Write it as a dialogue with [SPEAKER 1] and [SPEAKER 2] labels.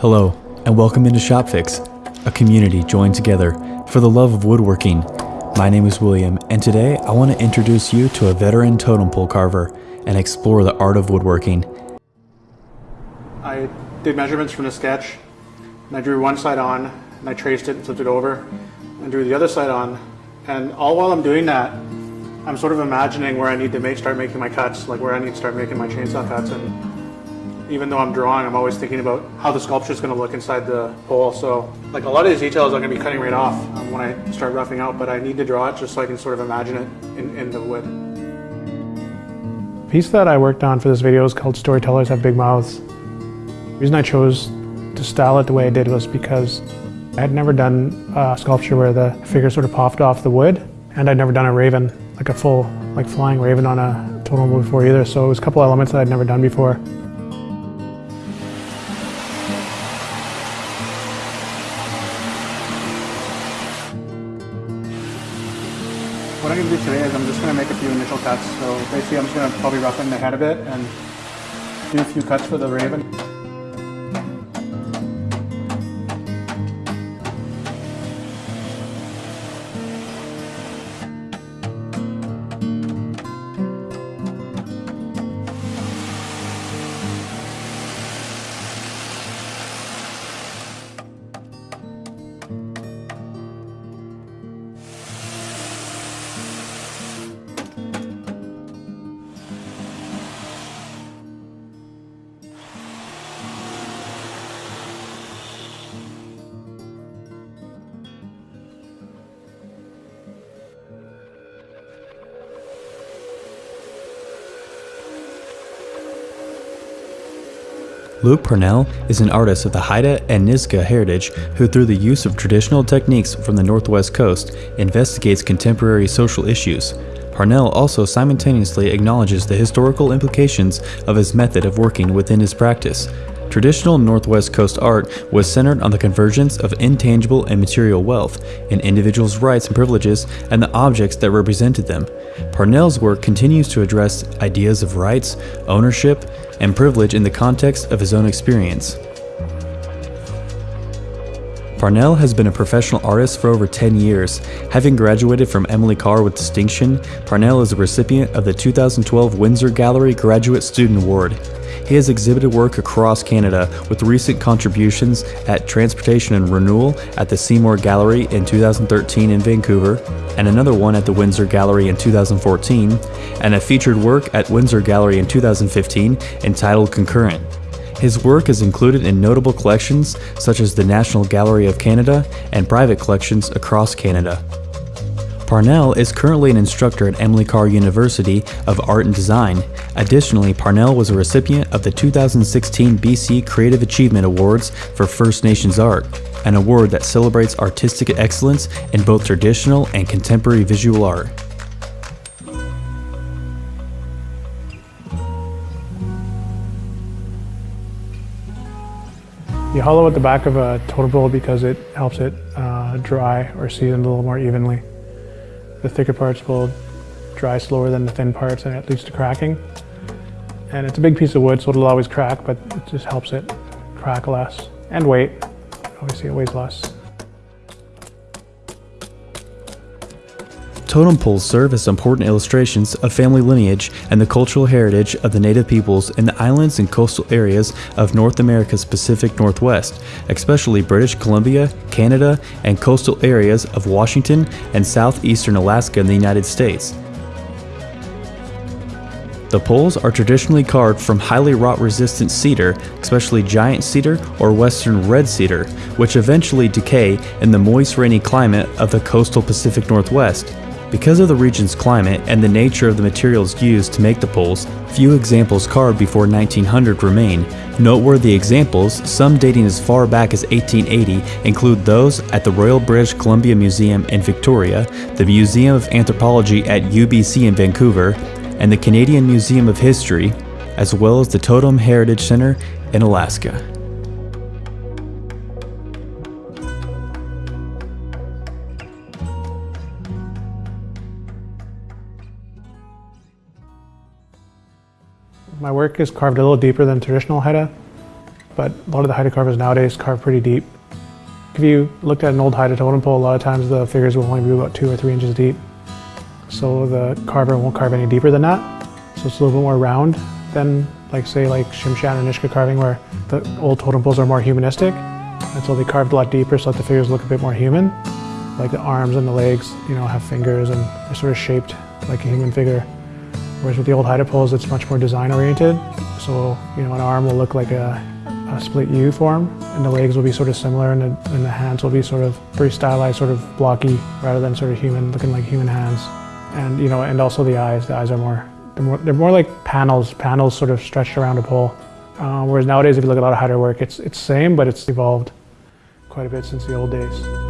[SPEAKER 1] Hello, and welcome into ShopFix, a community joined together for the love of woodworking. My name is William, and today I want to introduce you to a veteran totem pole carver and explore the art of woodworking.
[SPEAKER 2] I did measurements from the sketch, and I drew one side on, and I traced it and flipped it over, and drew the other side on, and all while I'm doing that, I'm sort of imagining where I need to make, start making my cuts, like where I need to start making my chainsaw cuts, and even though I'm drawing, I'm always thinking about how the sculpture is going to look inside the pole. So like a lot of these details I'm going to be cutting right off um, when I start roughing out, but I need to draw it just so I can sort of imagine it in, in the wood.
[SPEAKER 3] The piece that I worked on for this video is called Storytellers Have Big Mouths. The reason I chose to style it the way I did was because I had never done a sculpture where the figure sort of popped off the wood, and I'd never done a raven, like a full, like flying raven on a totem pole before either, so it was a couple elements that I'd never done before.
[SPEAKER 2] Today is I'm just going to make a few initial cuts. So basically I'm just going to probably roughen the head a bit and do a few cuts for the raven.
[SPEAKER 1] Luke Parnell is an artist of the Haida and Nisga'a heritage who, through the use of traditional techniques from the Northwest Coast, investigates contemporary social issues. Parnell also simultaneously acknowledges the historical implications of his method of working within his practice. Traditional Northwest Coast art was centered on the convergence of intangible and material wealth, in individuals' rights and privileges, and the objects that represented them. Parnell's work continues to address ideas of rights, ownership, and privilege in the context of his own experience. Parnell has been a professional artist for over 10 years. Having graduated from Emily Carr with distinction, Parnell is a recipient of the 2012 Winsor Gallery Graduate Student Award. He has exhibited work across Canada with recent contributions at Transportation and Renewal at the Seymour Gallery in 2013 in Vancouver, and another one at the Winsor Gallery in 2014, and a featured work at Winsor Gallery in 2015 entitled Concurrent. His work is included in notable collections such as the National Gallery of Canada and private collections across Canada. Parnell is currently an instructor at Emily Carr University of Art and Design. Additionally, Parnell was a recipient of the 2016 BC Creative Achievement Awards for First Nations Art, an award that celebrates artistic excellence in both traditional and contemporary visual art.
[SPEAKER 3] You hollow at the back of a totem pole because it helps it uh, dry or season a little more evenly. The thicker parts will dry slower than the thin parts and it leads to cracking. And it's a big piece of wood so it'll always crack but it just helps it crack less. And weight, obviously it weighs less.
[SPEAKER 1] Totem poles serve as important illustrations of family lineage and the cultural heritage of the native peoples in the islands and coastal areas of North America's Pacific Northwest, especially British Columbia, Canada, and coastal areas of Washington and southeastern Alaska in the United States. The poles are traditionally carved from highly rot resistant cedar, especially giant cedar or western red cedar, which eventually decay in the moist rainy climate of the coastal Pacific Northwest. Because of the region's climate and the nature of the materials used to make the poles, few examples carved before 1900 remain. Noteworthy examples, some dating as far back as 1880, include those at the Royal British Columbia Museum in Victoria, the Museum of Anthropology at UBC in Vancouver, and the Canadian Museum of History, as well as the Totem Heritage Center in Alaska.
[SPEAKER 3] My work is carved a little deeper than traditional Haida, but a lot of the Haida carvers nowadays carve pretty deep. If you looked at an old Haida totem pole, a lot of times the figures will only be about two or three inches deep. So the carver won't carve any deeper than that. So it's a little bit more round than like say like Tsimshian or Nisga'a carving where the old totem poles are more humanistic. And so they carved a lot deeper so that the figures look a bit more human. Like the arms and the legs, you know, have fingers and they're sort of shaped like a human figure. Whereas with the old Haida poles, it's much more design oriented. So, you know, an arm will look like a, a split U form and the legs will be sort of similar and the, and the hands will be sort of very stylized, sort of blocky rather than sort of human, looking like human hands. And, you know, and also the eyes, the eyes are more, they're more, they're more like panels, panels sort of stretched around a pole. Uh, whereas nowadays, if you look at a lot of Haida work, it's, it's same, but it's evolved quite a bit since the old days.